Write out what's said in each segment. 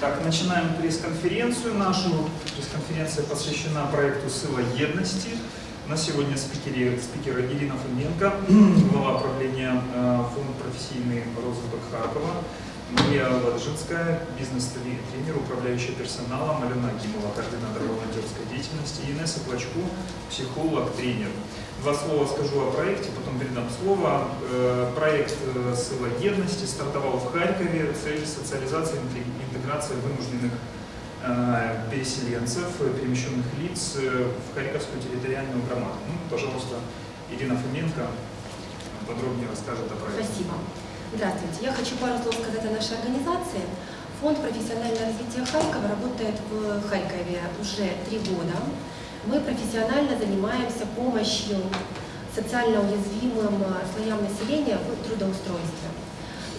Так, начинаем пресс-конференцию нашу. Пресс-конференция посвящена проекту «Сила едности». На сегодня спикере, спикер Ирина Фоменко, глава правления э, фонд профессийный розвиток Харкова, Мария Ладжинская, бизнес-тренер, управляющий персоналом, Алена Акимова, координатор волонтерской деятельности, Инесса Плачку, психолог, тренер. Два слова скажу о проекте, потом передам слово. Э, Проект э, «Сила едности» стартовал в Харькове. Цель социализации и интеграции вынужденных э, переселенцев, перемещенных лиц в Харьковскую территориальную громаду. Ну, пожалуйста, Ирина Фоменко подробнее расскажет о проекте. Спасибо. Здравствуйте. Я хочу пару слов сказать о нашей организации. Фонд профессионального развития Харькова работает в Харькове уже три года. Мы профессионально занимаемся помощью социально уязвимым слоям населения в трудоустройстве.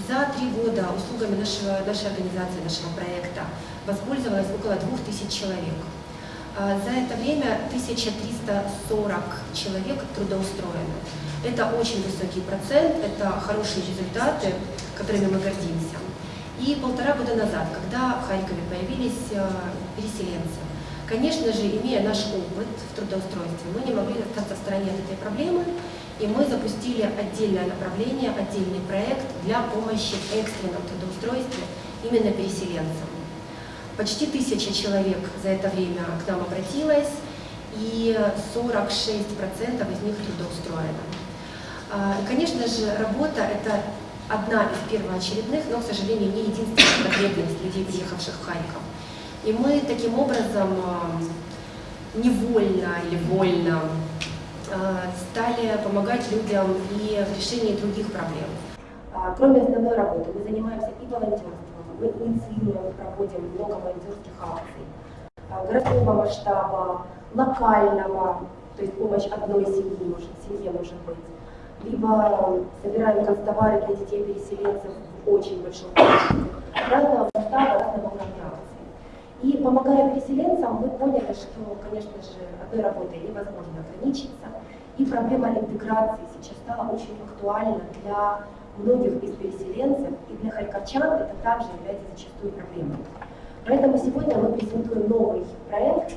За три года услугами нашего, нашей организации, нашего проекта воспользовалось около 2000 человек. А За это время 1340 человек трудоустроены. Это очень высокий процент, это хорошие результаты, которыми мы гордимся. И полтора года назад, когда в Харькове появились э, переселенцы, конечно же, имея наш опыт в трудоустройстве, мы не могли остаться в стороне от этой проблемы, и мы запустили отдельное направление, отдельный проект для помощи в экстренном трудоустройстве именно переселенцам. Почти тысяча человек за это время к нам обратилось, и 46% из них трудоустроено. А, Конечно же, работа – это одна из первоочередных, но, к сожалению, не единственная потребность людей, приехавших в Харьков. И мы таким образом невольно или вольно а, стали помогать людям и в решении других проблем. А, Кроме основной работы, мы занимаемся и волонтерством, мы инициируем проводим много волонтерских акций. Городского масштаба, локального, то есть помощь одной семьи, может, семье может быть, либо собираем констовары для детей переселенцев в очень большом количестве, разного масштаба, разного уровня. И помогая переселенцам, мы поняли, что, конечно же, одной работой невозможно ограничиться, и проблема интеграции сейчас стала очень актуальна для многих из переселенцев, и для харьковчан это также является зачастую проблемой. Поэтому сегодня мы презентуем новый проект,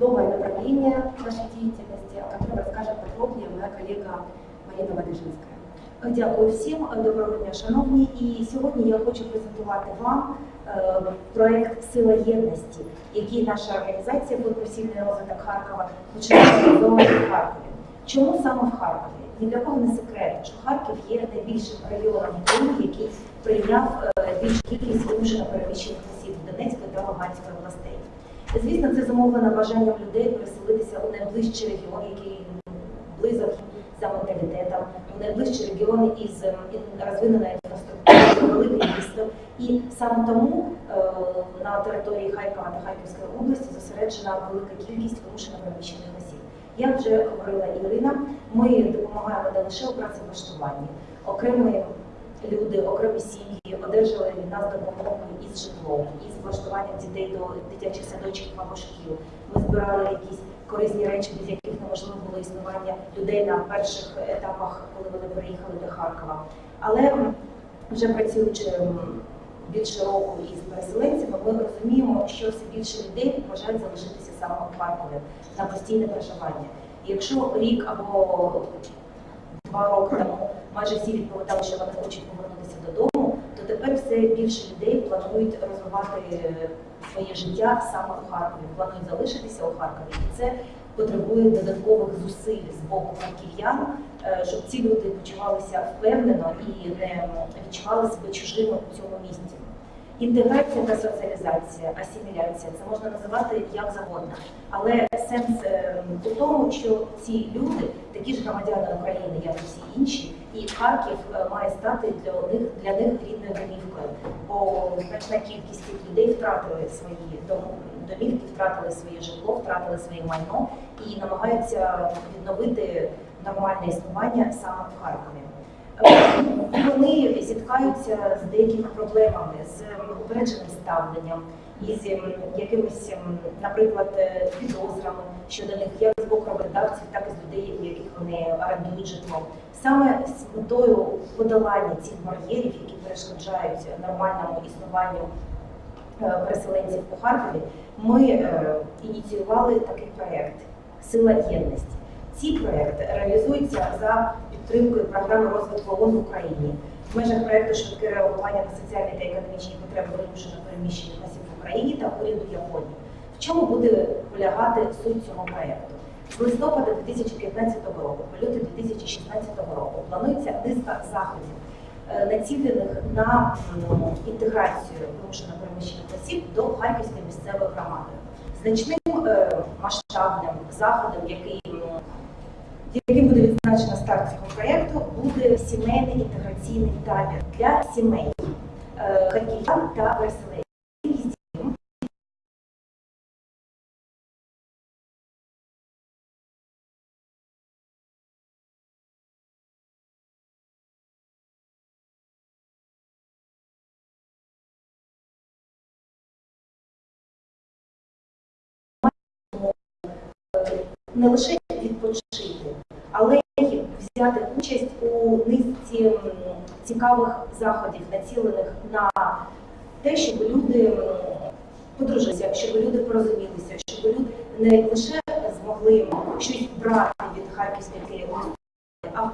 новое направление нашей деятельности, о котором расскажет подробнее моя коллега Марина Ладижинская. Дякую всім, доброго дня, шановні. І сьогодні я хочу презентувати вам е, проект Сила єдності, який наша організація «Професійний розвиток Харкова починає реалізовувати в Харкові. Чому саме в Харкові? Ні для кого не секрет, що Харків є найбільшим районом України, який прийняв е, більшу кількість вимушено переміщених осіб Донецької та Луганської областей. Звісно, це зумовлено бажанням людей переселитися у найближчий регіон, який близок за менталітетом, у найближчі регіони із ем, розвиненою інфраструктурою, велике місто. І саме тому е, на території Харкова та Харківської області зосереджена велика кількість вимушено переміщених осіб. Як вже говорила Ірина, ми допомагаємо не лише у працевлаштуванні. Окремі люди, окремі сім'ї одержали від нас допомогу із житлом, із влаштуванням дітей до дитячих садочків або шкіл. Ми збирали якісь корисні речі, без яких неможливо було існування людей на перших етапах, коли вони переїхали до Харкова. Але вже працюючи більше року із переселенцями, ми розуміємо, що все більше людей бажають залишитися саме в Харкові на постійне проживання. І якщо рік або два роки тому майже всі відповідали, що вони хочуть повернутися додому, то тепер все більше людей планують розвивати е, своє життя саме у Харкові, планують залишитися у Харкові. І це потребує додаткових зусиль з боку харків'ян, щоб ці люди почувалися впевнено і не відчували себе чужими у цьому місті. Інтеграція та соціалізація, асиміляція це можна називати як завгодно. Але сенс е, у тому, що ці люди, такі ж громадяни України, як і всі інші, і Харків е, має стати для них для них рідною домівкою. Бо значна кількість цих людей втратили свої домівки, втратили своє житло, втратили своє майно і намагаються відновити нормальне існування саме в Харкові. Е, Вони зіткаються з деякими проблемами, з упередженим ставленням, із ем, якимись, наприклад, е, підозрами щодо них як з боку роботодавців, так і з людей, яких вони орендують житло. Саме з метою подолання цих бар'єрів, які перешкоджають нормальному існуванню е, переселенців у Харкові, ми е, ініціювали такий проєкт Сила єдності. Ці проєкти реалізуються за підтримкою програми розвитку ООН в Україні в межах проєкту швидке реагування на соціальні та економічні потреби вимушено переміщених осіб в Україні та уряду Японії. В чому буде полягати суть цього проєкту? З листопада 2015 року по лютий 2016 року планується низка заходів, е, націлених на інтеграцію вимушено переміщених осіб до Харківської місцевої громади. Значним е, масштабним заходом, який яким буде відзначено старт цього проєкту, буде сімейний інтеграційний табір для сімей е, харків'ян та переселенців. Не лише відпочити, але взяти участь у низці цікавих заходів, націлених на те, щоб люди подружилися, щоб люди порозумілися, щоб люди не лише змогли щось брати від харківської керівництва, а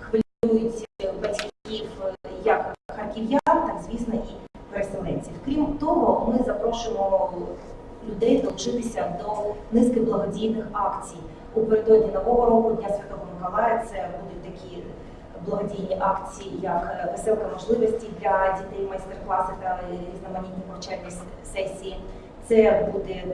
хвилюють батьків як харків'ян, так звісно і переселенців. Крім того, ми запрошуємо людей долучитися до низки благодійних акцій. У передодні Нового року Дня Святого Миколая це будуть такі благодійні акції, як веселка можливості для дітей, майстер-класи та різноманітні навчальні сесії. Це буде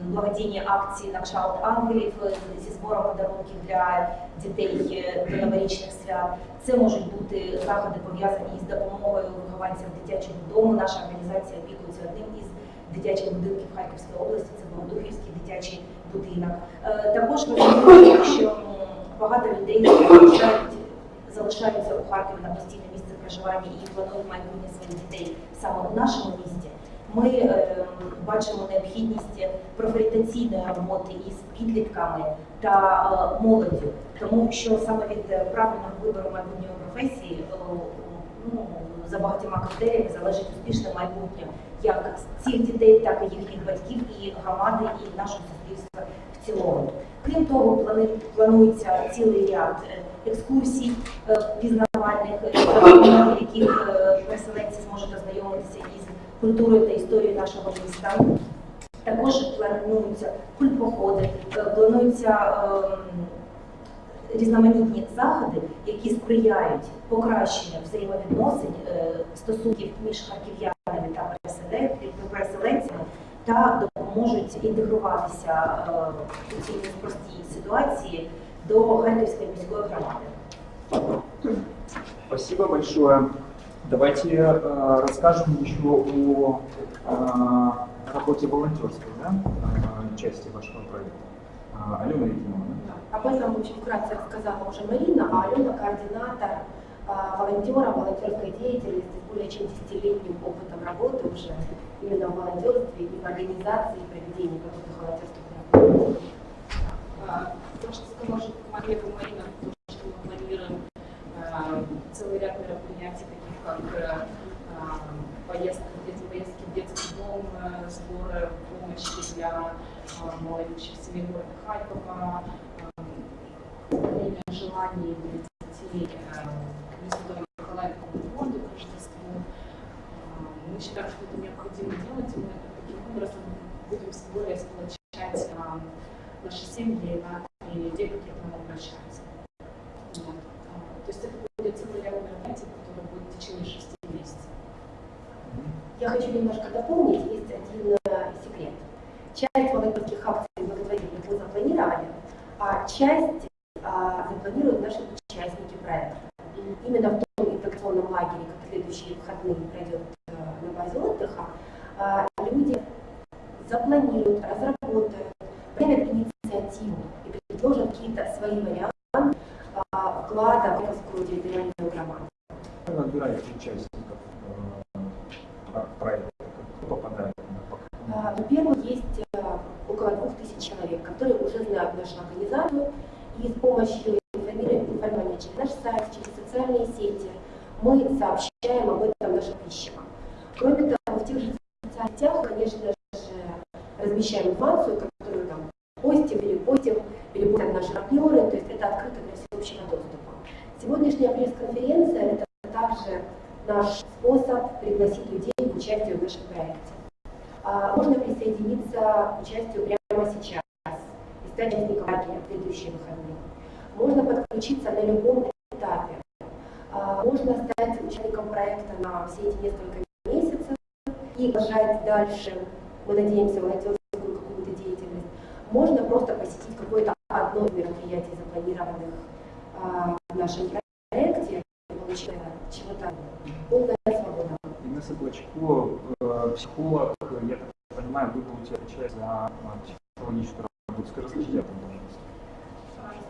благодійні акції на кшталт ангелів е, зі збором подарунків для дітей е, до новорічних свят. Це можуть бути заходи пов'язані із допомогою вихованцям дитячого дому. Наша організація опікується одним із дитячих будинків Харківської області. Це Богодухівський дитячий будинок. Е, Також важливо, що багато людей залишають залишаються у Харкові на постійне місце проживання і планують майбутнє своїх дітей саме у нашому місті. Ми е, бачимо необхідність профорієнтаційної роботи із підлітками та е, молоддю, тому що саме від правильного вибору майбутньої професії е, ну, за багатьма критеріями залежить успішне майбутнє як цих дітей, так і їхніх батьків, і громади, і нашого суспільства в цілому. Крім того, плани- планується цілий ряд екскурсій пізнавальних, яких переселенці зможуть ознайомитися із культурою та історією нашого міста. Також плануються культпоходи, е, плануються ем, різноманітні заходи, які сприяють покращенню взаємовідносин е, стосунків між харків'янами та переселенцями та допоможуть інтегруватися е, у цій непростій ситуації до Харківської міської громади. Спасибо большое. Давайте э, расскажем еще о э, работе волонтерской да, э, части вашего проекта. А, Алена Ефимовна. Об этом очень вкратце рассказала уже Марина, а Алена координатор а, волонтера волонтерской деятельности с более чем десятилетним опытом работы уже именно в волонтерстве и в организации и проведении каких-то волонтерских мероприятий. А, То, что сказала что Мария Марина, то, что мы планируем а, целый ряд мероприятий, таких как э, а, поездка, дети, поездки в детский дом, э, сборы помощи для а, малоимущих семей города Харькова, а, время желаний для детей э, к Святому Николаю фонду к Рождеству. А, Мы считаем, что это необходимо делать, и мы таким образом будем более сплочать а, наши семьи на и людей, которые к нам обращаются. Вот. А, То есть это будет целый ряд мероприятий, которые будут в течение шести месяцев. Я хочу немножко дополнить, есть один э, секрет. Часть волонтерских акций благотворительных мы запланировали, а часть а, запланируют наши участники проекта. именно в том инфекционном лагере, как следующие выходные пройдет э, на базе отдыха, э, люди запланируют, разработают, примут инициативу и предложат какие-то свои варианты э, вклада в Харьковскую территориальную громаду. Набираете участников э, про- проекта, кто попадает? А, Во-первых, есть э, около двух тысяч человек, которые уже знают нашу организацию, и с помощью информирования через наш сайт, через социальные сети мы сообщаем об этом нашим подписчикам. Кроме того, в тех же социальных сетях, конечно же, размещаем информацию, постим, перепостим, перепостят наши партнеры, то есть это открыто для всеобщего доступа. Сегодняшняя пресс-конференция – это также наш способ пригласить людей к участию в нашем проекте. А, Можно присоединиться к участию прямо сейчас и стать участником в следующие выходные. Можно подключиться на любом этапе. А, Можно стать участником проекта на все эти несколько месяцев и продолжать дальше, мы надеемся, деятельность Можно просто посетить какое-то одно из мероприятий, запланированных а, в нашем проекте, и получить э, чего-то полная свобода. Инесса Клочко, э, психолог, я так понимаю, вы будете отвечать за э, психологическую работу. Скажи, расскажите об этом, пожалуйста.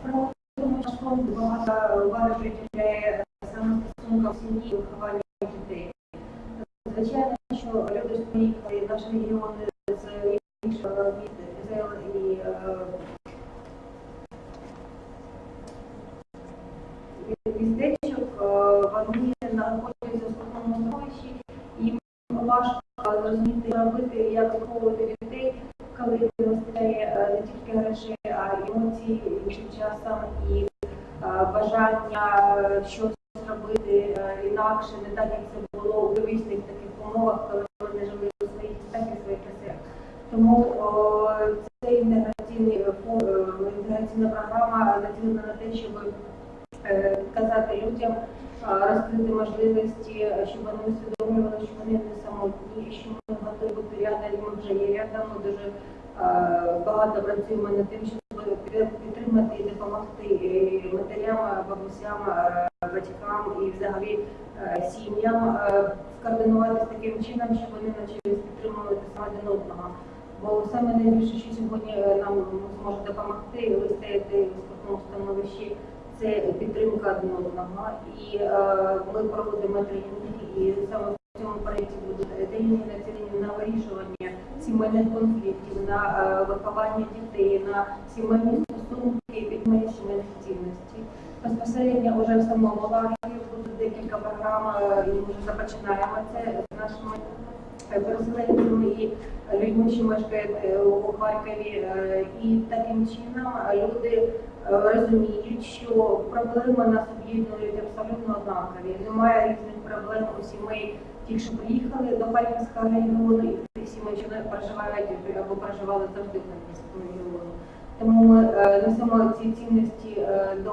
Справа в тому, що фонд багато уваги приділяє саме стосункам сім'ї і вихованню дітей. Звичайно, що люди ж приїхали в зрозуміти, що робити, як виховувати дітей, коли вистачає е, не тільки грошей, а й емоцій, іншим часом і е, бажання е, щось зробити інакше, не так, як це було у первісних таких умовах, коли вони жили у своїх містах і своїх оселях. Тому о, цей інтеграційний інтеграційна програма націлена на те, щоб казати людям, розкрити можливості, щоб вони усвідомлювали, що вони не самотні, що ми готові бути рядом, ми вже є рядом. Ми дуже багато працюємо над тим, щоб підтримати і допомогти матерям, бабусям, батькам і взагалі сім'ям скоординуватися таким чином, щоб вони навчились підтримувати саме один одного. Бо саме найбільше, що сьогодні е, нам зможе допомогти вистояти в скрутному становищі, це підтримка один одного. І е, ми проводимо тренінги, і саме в цьому проєкті будуть тренінги націлені на вирішування сімейних конфліктів, на е, виховання дітей, на сімейні стосунки і підтримання сімейних цінностей. Безпосередньо вже в самому лагері будуть декілька програм, е, і ми вже започинаємо це з нашими переселенцями і людьми, що мешкають е, у Харкові. Е, І таким чином люди е, розуміють, що проблеми нас об'єднують абсолютно однакові. Немає різних проблем у сімей, ті, що приїхали до Харківського регіону, і тих сімей, що проживають або проживали завжди в Харківському регіону. Тому ми несемо ці цінності до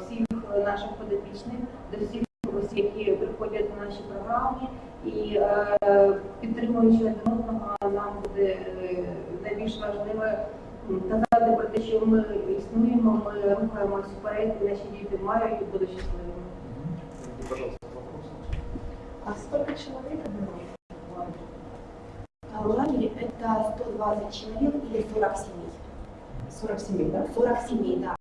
всіх наших подопічних, до всіх приходять на наші програми. І е, підтримуючи один одного, нам буде е, найбільш важливе м, казати про те, що ми існуємо, ми рухаємося вперед, і наші діти мають і будуть щасливими. Пожалуйста, вопрос. А сколько чоловік було? А В лагере это 120 человек или 40 семей. 47, так? 40 семей, да.